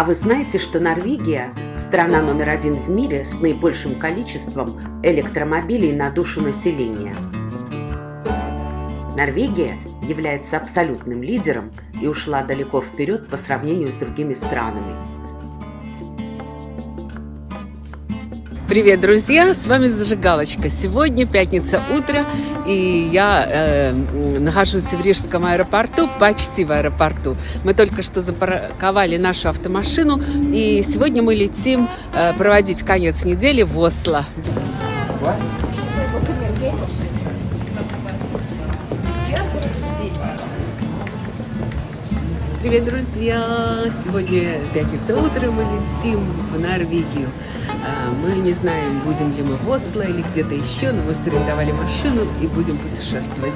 А вы знаете, что Норвегия – страна номер один в мире с наибольшим количеством электромобилей на душу населения? Норвегия является абсолютным лидером и ушла далеко вперед по сравнению с другими странами. Привет, друзья! С вами Зажигалочка. Сегодня пятница утро, и я э, нахожусь в Рижском аэропорту, почти в аэропорту. Мы только что запарковали нашу автомашину, и сегодня мы летим э, проводить конец недели в Осло. Привет, друзья! Сегодня пятница утро, мы летим в Норвегию. А, мы не знаем, будем ли мы в Осло или где-то еще, но мы сорендовали машину и будем путешествовать.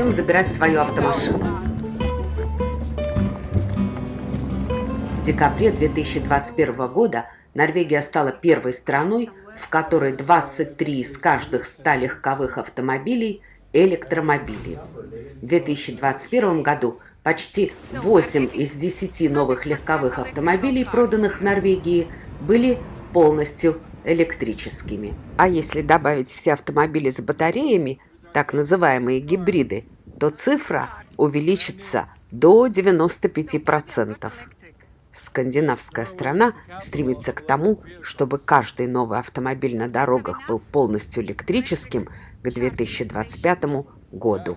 Идем забирать свою автомашину. В декабре 2021 года Норвегия стала первой страной, в которой 23 из каждых 100 легковых автомобилей – электромобили. В 2021 году почти 8 из 10 новых легковых автомобилей, проданных в Норвегии, были полностью электрическими. А если добавить все автомобили с батареями, так называемые гибриды, то цифра увеличится до 95%. Скандинавская страна стремится к тому, чтобы каждый новый автомобиль на дорогах был полностью электрическим к 2025 году.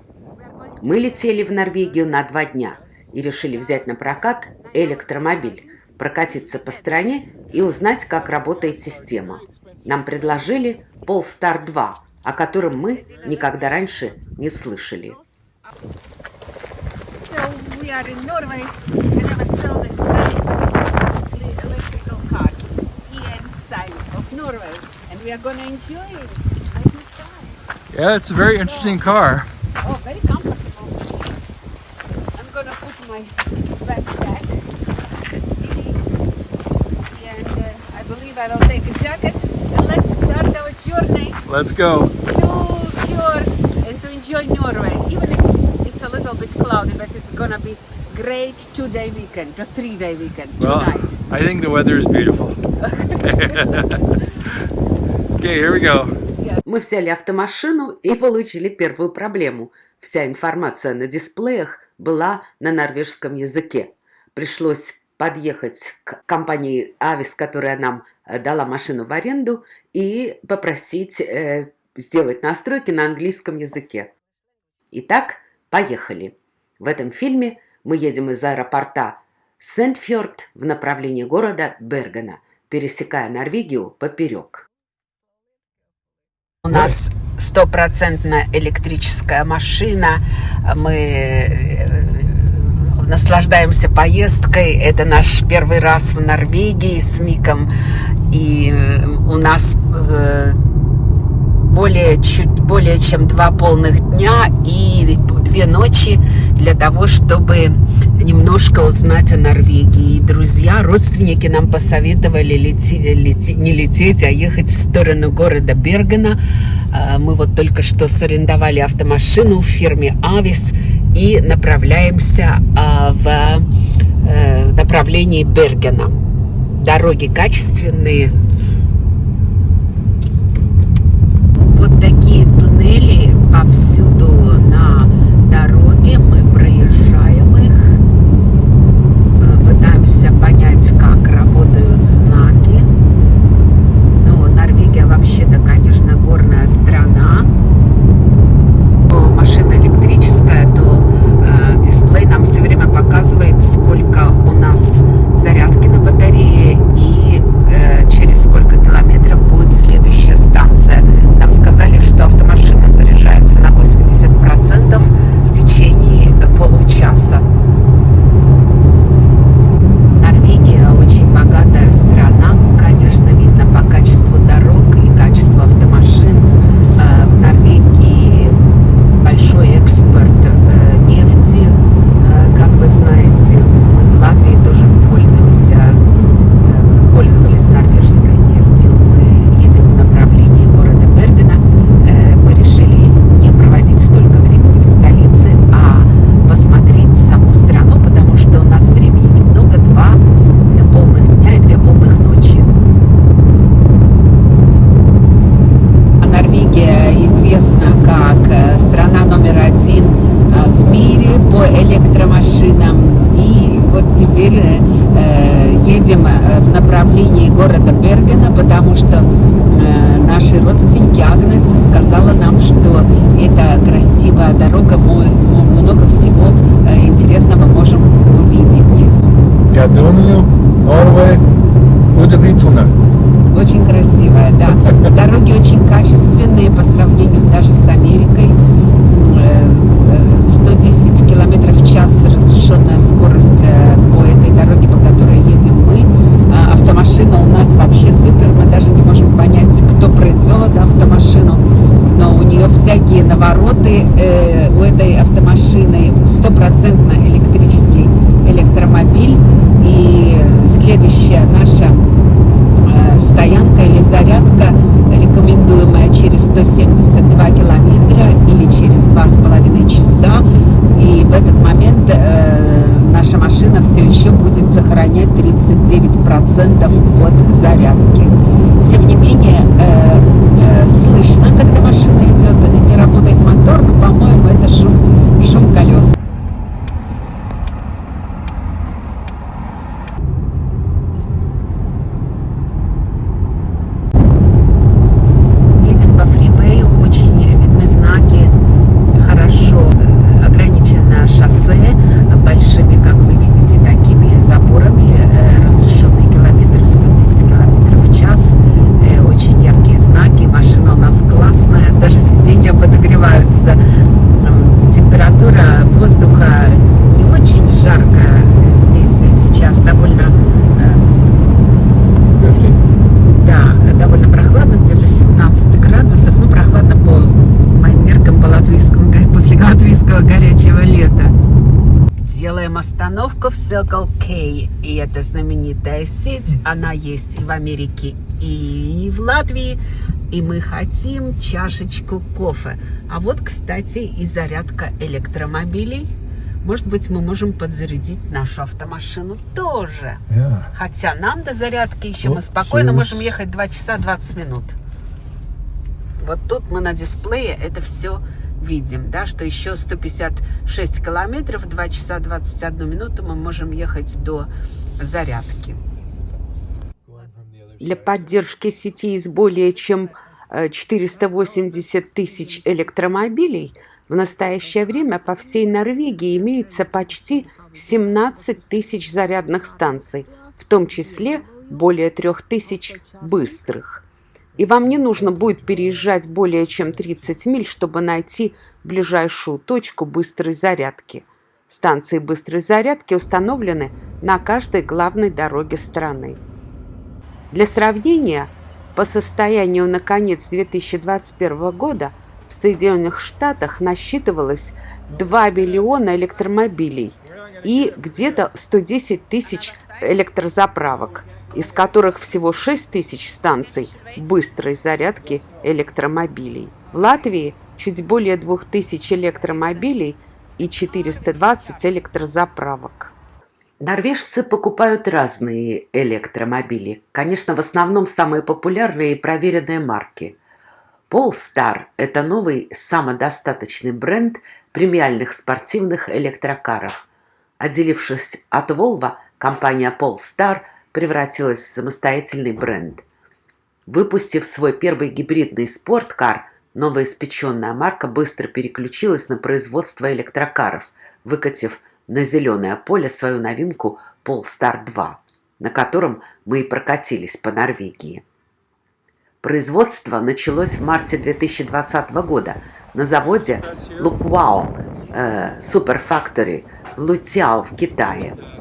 Мы летели в Норвегию на два дня и решили взять на прокат электромобиль, прокатиться по стране и узнать, как работает система. Нам предложили Polestar 2, о котором мы никогда раньше не слышали. So we are in Norway and I was sold a sign, but it's an electrical car EN sign of Norway and we are going to enjoy it. Let me try. Yeah, it's a very interesting car. Oh, very comfortable. I'm to put my backpack and uh, I believe I will take a jacket and let's start our journey Let's go. to fjords and to enjoy Norway. Even if it's a little bit cloudy, but it's gonna be great two-day weekend, or three-day weekend Well, tonight. I think the weather is beautiful. okay, here we go. Мы взяли автомашину и получили первую проблему. Вся информация на дисплеях была на норвежском языке. Пришлось подъехать к компании Авис, которая нам э, дала машину в аренду, и попросить э, сделать настройки на английском языке. Итак, поехали. В этом фильме мы едем из аэропорта Сентфьорд в направлении города Бергена, пересекая Норвегию поперек. У нас стопроцентная электрическая машина. Мы э, наслаждаемся поездкой. Это наш первый раз в Норвегии с Миком. И э, у нас э, более, чуть более чем два полных дня и две ночи для того, чтобы немножко узнать о Норвегии. И друзья, родственники нам посоветовали лети, лети, не лететь, а ехать в сторону города Бергена. А, Мы вот только что сарендовали автомашину в фирме Авис и направляемся а, в э, направлении Бергена. Дороги качественные, вот такие туннели повсюду Делаем остановку в Circle K. И это знаменитая сеть. Она есть и в Америке, и в Латвии. И мы хотим чашечку кофе. А вот, кстати, и зарядка электромобилей. Может быть, мы можем подзарядить нашу автомашину тоже. Yeah. Хотя нам до зарядки еще Ну, мы спокойно через- можем ехать 2 часа 20 минут. Вот тут мы на дисплее это все видим, да, что еще 156 километров, 2 часа 21 минуту мы можем ехать до зарядки. Для поддержки сети из более чем э, 480 тысяч электромобилей в настоящее время по всей Норвегии имеется почти 17 тысяч зарядных станций, в том числе более 3 тысяч быстрых. И вам не нужно будет переезжать более чем 30 миль, чтобы найти ближайшую точку быстрой зарядки. Станции быстрой зарядки установлены на каждой главной дороге страны. Для сравнения, по состоянию на конец 2021 года в Соединенных Штатах насчитывалось 2 миллиона электромобилей и где-то 110 тысяч электрозаправок, из которых всего 6 тысяч станций быстрой зарядки электромобилей. В Латвии чуть более 2000 электромобилей и 420 электрозаправок. Норвежцы покупают разные электромобили. Конечно, в основном самые популярные и проверенные марки. Polestar – это новый самодостаточный бренд премиальных спортивных электрокаров. Отделившись от Volvo, компания Polestar превратилась в самостоятельный бренд. Выпустив свой первый гибридный спорткар, новоиспеченная марка быстро переключилась на производство электрокаров, выкатив на зеленое поле свою новинку Polestar 2, на котором мы и прокатились по Норвегии. Производство началось в марте 2020 года на заводе Луквао э, Super Factory в Лутяо в Китае.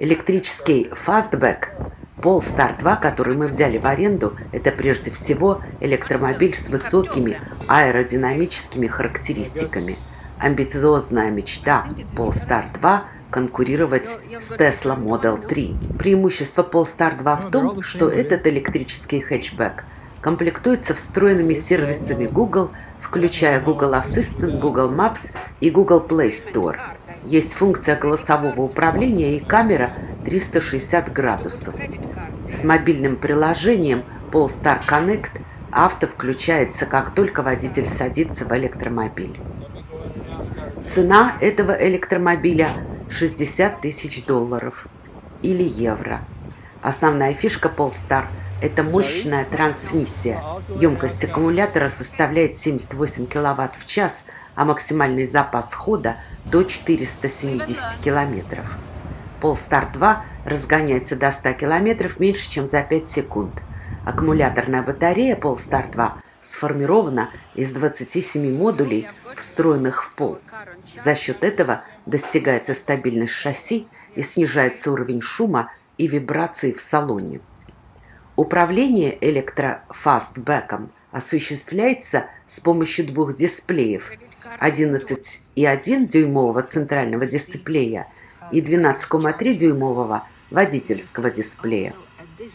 Электрический фастбэк Polestar 2, который мы взяли в аренду, это прежде всего электромобиль с высокими аэродинамическими характеристиками. Амбициозная мечта Polestar 2 конкурировать с Tesla Model 3. Преимущество Polestar 2 в том, что этот электрический хэтчбэк комплектуется встроенными сервисами Google, включая Google Assistant, Google Maps и Google Play Store. Есть функция голосового управления и камера 360 градусов. С мобильным приложением Polestar Connect авто включается, как только водитель садится в электромобиль. Цена этого электромобиля 60 тысяч долларов или евро. Основная фишка Polestar – это мощная трансмиссия. Емкость аккумулятора составляет 78 кВт в час, а максимальный запас хода – до 470 км. Polestar 2 разгоняется до 100 км меньше, чем за 5 секунд. Аккумуляторная батарея Polestar 2 сформирована из 27 модулей, встроенных в пол. За счет этого достигается стабильность шасси и снижается уровень шума и вибраций в салоне. Управление электрофастбэком осуществляется с помощью двух дисплеев 11,1 дюймового центрального дисплея и 12,3 дюймового водительского дисплея.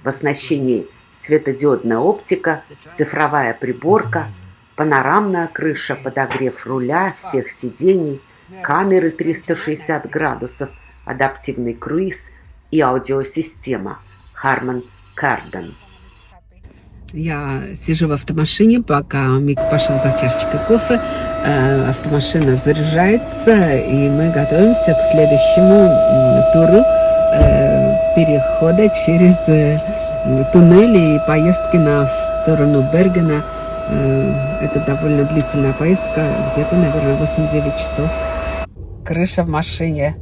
В оснащении светодиодная оптика, цифровая приборка, панорамная крыша, подогрев руля, всех сидений, камеры 360 градусов, адаптивный круиз и аудиосистема Harman Kardon. Я сижу в автомашине, пока Мик пошел за чашечкой кофе. Э, автомашина заряжается, и мы готовимся к следующему туру э, перехода через э, туннели и поездки на сторону Бергена. Это довольно длительная поездка, где-то, наверное, 8-9 часов. Крыша в машине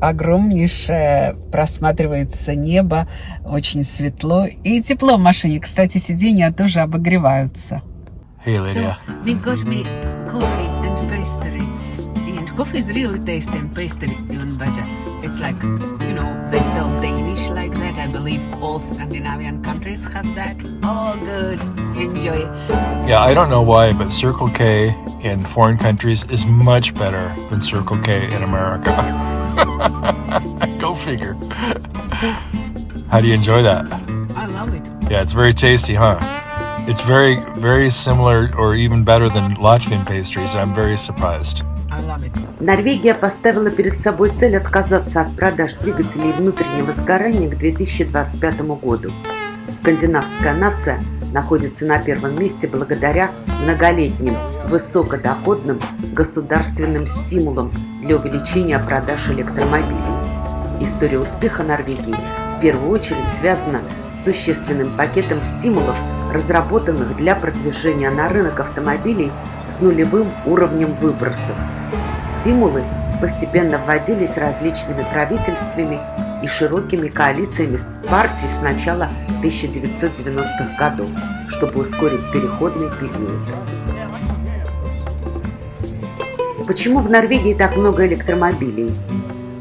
огромнейшее, просматривается небо, очень светло и тепло в машине. Кстати, сиденья тоже обогреваются. Hey, Lydia. So we got me coffee and pastry. And coffee is really tasty and pastry even better. It's like, you know, they sell Danish like that. I believe all Scandinavian countries have that. All good. Enjoy. Yeah, I don't know why, but Circle K in foreign countries is much better than Circle K in America. Go figure. How do you enjoy that? I love it. Yeah, it's very tasty, huh? It's very, very similar or even better than Latvian pastries. I'm very surprised. Норвегия поставила перед собой цель отказаться от продаж двигателей внутреннего сгорания к 2025 году. Скандинавская нация находится на первом месте благодаря многолетним высокодоходным государственным стимулам для увеличения продаж электромобилей. История успеха Норвегии в первую очередь связана с существенным пакетом стимулов, разработанных для продвижения на рынок автомобилей с нулевым уровнем выбросов. Стимулы постепенно вводились различными правительствами и широкими коалициями с партий с начала 1990-х годов, чтобы ускорить переходный период. Почему в Норвегии так много электромобилей?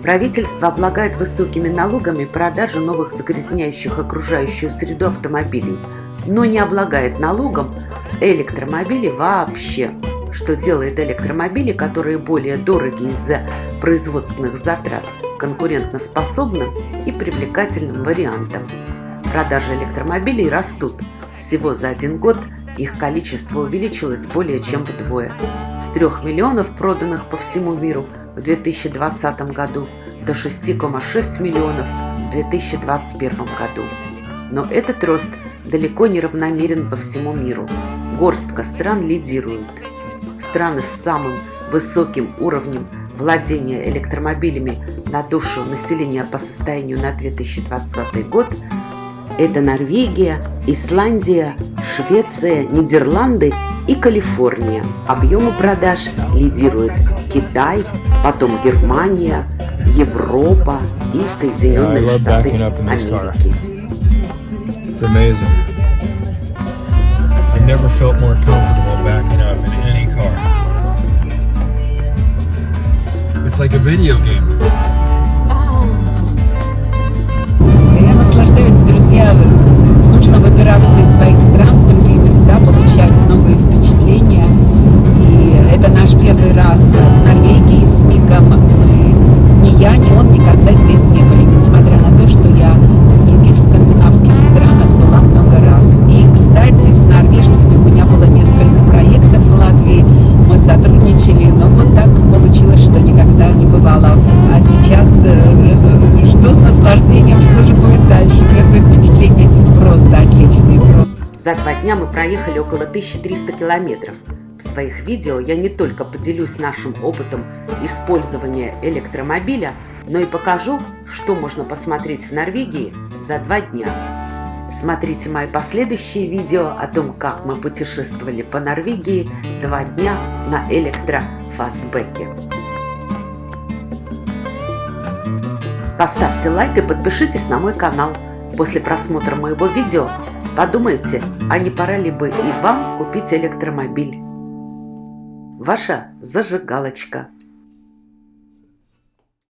Правительство облагает высокими налогами продажу новых загрязняющих окружающую среду автомобилей, но не облагает налогом электромобили вообще, что делает электромобили, которые более дороги из-за производственных затрат, конкурентоспособным и привлекательным вариантом. Продажи электромобилей растут. Всего за один год их количество увеличилось более чем вдвое. С 3 миллионов проданных по всему миру в 2020 году до 6,6 миллионов в 2021 году. Но этот рост далеко не равномерен по всему миру. Горстка стран лидирует. Страны с самым высоким уровнем владения электромобилями на душу населения по состоянию на 2020 год – это Норвегия, Исландия, Швеция, Нидерланды и Калифорния. Объемы продаж лидируют Китай, потом Германия, Европа и Соединенные Yeah, Штаты. Америки. It's amazing. I've never felt more comfortable It's like a video game. Я наслаждаюсь, друзья. Нужно выбираться из своих стран в другие места, получать новые впечатления. И это наш первый раз около 1300 километров. В своих видео я не только поделюсь нашим опытом использования электромобиля, но и покажу, что можно посмотреть в Норвегии за два дня. Смотрите мои последующие видео о том, как мы путешествовали по Норвегии два дня на электрофастбеке. Поставьте лайк и подпишитесь на мой канал. После просмотра моего видео подумайте, а не пора ли бы и вам купить электромобиль. Ваша зажигалочка.